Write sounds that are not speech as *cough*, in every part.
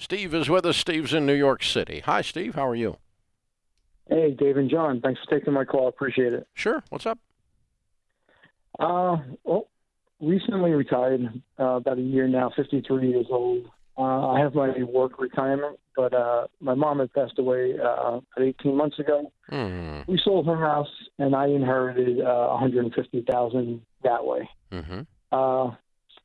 Steve is with us. Steve's in New York City. Hi, Steve. How are you? Hey, Dave and John. Thanks for taking my call. Appreciate it. Sure. What's up? Uh, well, recently retired, uh, about a year now, 53 years old. Uh, I have my work retirement, but uh, my mom had passed away uh, about 18 months ago. Mm. We sold her house, and I inherited uh, 150,000 that way. Mm-hmm. Uh,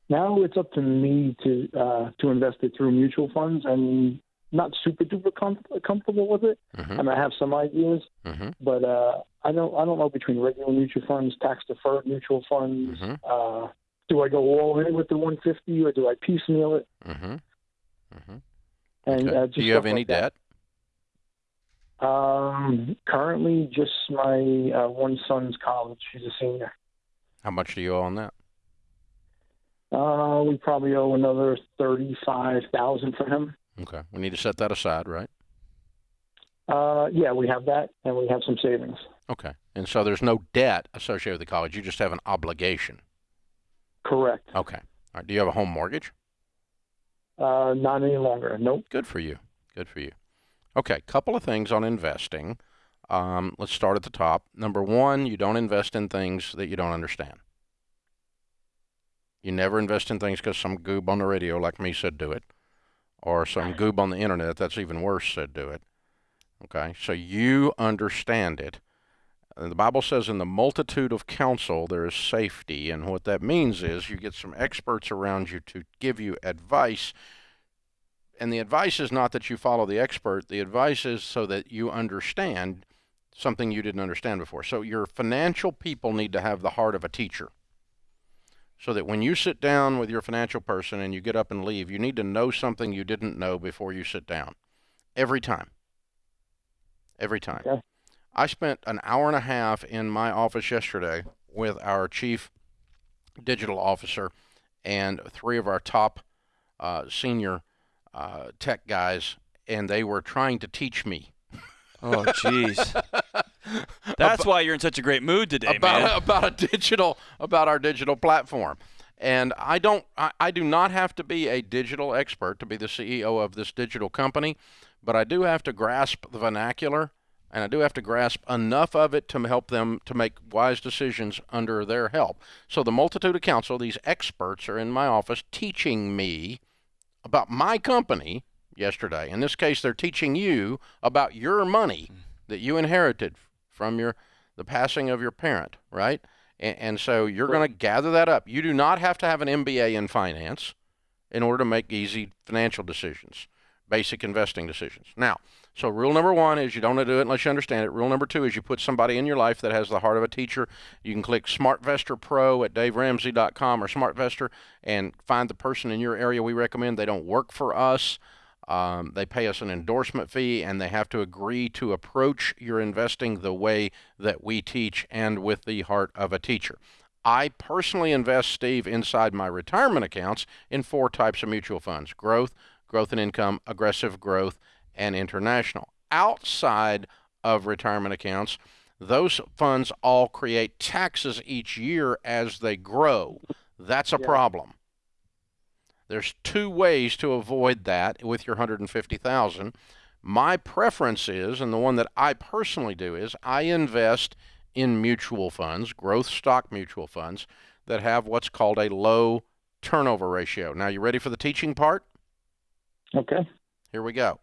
now it's up to me to uh, to invest it through mutual funds, and not super duper com- comfortable with it. Mm-hmm. I mean, I have some ideas, Mm-hmm. but uh, I don't I don't know between regular mutual funds, tax deferred mutual funds. Mhm. Uh, do I go all in with the 150 or do I piecemeal it? Mm-hmm. Mm-hmm. And Okay. uh, Do you have any like that. debt? Um, currently, just my uh, one son's college. He's a senior. How much do you owe on that? Uh, we probably owe another thirty-five thousand for him. Okay. We need to set that aside, right? Uh, yeah, we have that, and we have some savings. Okay. And so there's no debt associated with the college. You just have an obligation. Correct. Okay. All right. Do you have a home mortgage? Uh, not any longer. Nope. Good for you. Good for you. Okay, couple of things on investing. Um, let's start at the top. Number one, you don't invest in things that you don't understand. You never invest in things because some goob on the radio like me said do it, or some goob on the internet that's even worse said do it. Okay, so you understand it. And the Bible says, in the multitude of counsel, there is safety. And what that means is you get some experts around you to give you advice and the advice is not that you follow the expert. The advice is so that you understand something you didn't understand before. So your financial people need to have the heart of a teacher. So that when you sit down with your financial person and you get up and leave, you need to know something you didn't know before you sit down. Every time. Every time. Okay. I spent an hour and a half in my office yesterday with our chief digital officer and three of our top uh, senior uh, tech guys, and they were trying to teach me Oh, jeez. *laughs* *laughs* That's why you're in such a great mood today, about man. *laughs* about a digital about our digital platform. And I don't I, I do not have to be a digital expert to be the CEO of this digital company, but I do have to grasp the vernacular and I do have to grasp enough of it to help them to make wise decisions under their help. So the multitude of counsel, these experts are in my office teaching me about my company yesterday. In this case, they're teaching you about your money hmm. that you inherited from your the passing of your parent, right? And, and so you're going to gather that up. You do not have to have an MBA in finance in order to make easy financial decisions, basic investing decisions. Now, so rule number one is you don't do it unless you understand it. Rule number two is you put somebody in your life that has the heart of a teacher. You can click SmartVestor Pro at DaveRamsey.com or SmartVestor and find the person in your area we recommend. They don't work for us. Um, they pay us an endorsement fee and they have to agree to approach your investing the way that we teach and with the heart of a teacher. I personally invest, Steve, inside my retirement accounts in four types of mutual funds growth, growth and income, aggressive growth, and international. Outside of retirement accounts, those funds all create taxes each year as they grow. That's a Yeah. problem. There's two ways to avoid that with your 150,000. My preference is and the one that I personally do is I invest in mutual funds, growth stock mutual funds that have what's called a low turnover ratio. Now, you ready for the teaching part? Okay. Here we go.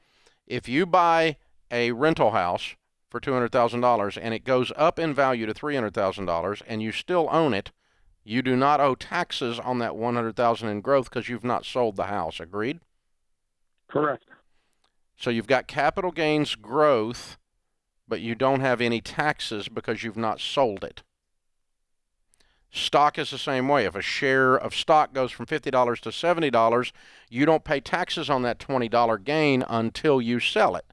If you buy a rental house for $200,000 and it goes up in value to $300,000 and you still own it, you do not owe taxes on that 100,000 in growth because you've not sold the house. Agreed? Correct. So you've got capital gains growth, but you don't have any taxes because you've not sold it. Stock is the same way. If a share of stock goes from $50 to $70, you don't pay taxes on that $20 gain until you sell it.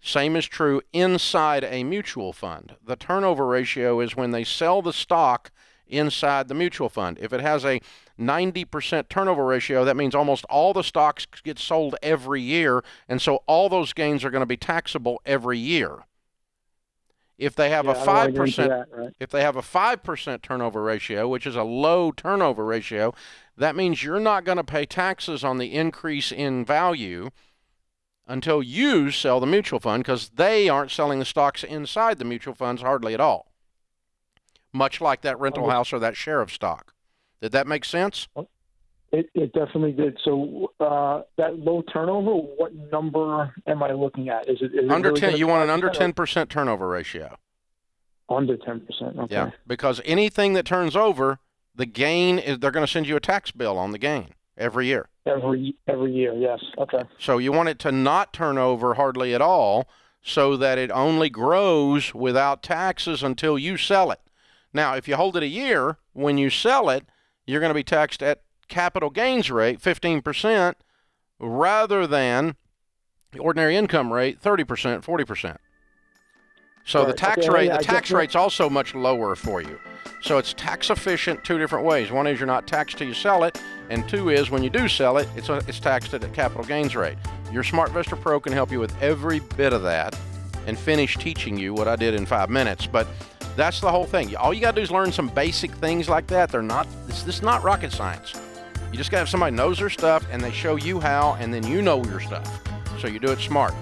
Same is true inside a mutual fund. The turnover ratio is when they sell the stock inside the mutual fund. If it has a 90% turnover ratio, that means almost all the stocks get sold every year, and so all those gains are going to be taxable every year. If they have Yeah, a five percent, right? if they have a 5% turnover ratio, which is a low turnover ratio, that means you're not going to pay taxes on the increase in value until you sell the mutual fund because they aren't selling the stocks inside the mutual funds hardly at all. Much like that rental house or that share of stock. Did that make sense? It, it definitely did. So uh, that low turnover, what number am I looking at? Is it, is it under really 10 you want an under 10% turnover ratio. Under ten percent. Okay. Yeah, because anything that turns over, the gain is they're going to send you a tax bill on the gain every year. Every every year. Yes. Okay. So you want it to not turn over hardly at all so that it only grows without taxes until you sell it. Now, if you hold it a year, when you sell it, you're going to be taxed at capital gains rate 15% rather than the ordinary income rate 30%, 40%. So the tax Okay, rate, yeah, the I tax rate's also much lower for you. So it's tax efficient two different ways. One is you're not taxed till you sell it, and two is when you do sell it, it's, a, it's taxed at a capital gains rate. Your SmartVestor Pro can help you with every bit of that and finish teaching you what I did in five minutes. But that's the whole thing. All you got to do is learn some basic things like that. They're not, this, this is not rocket science. You just got to have somebody knows their stuff and they show you how, and then you know your stuff. So you do it smart.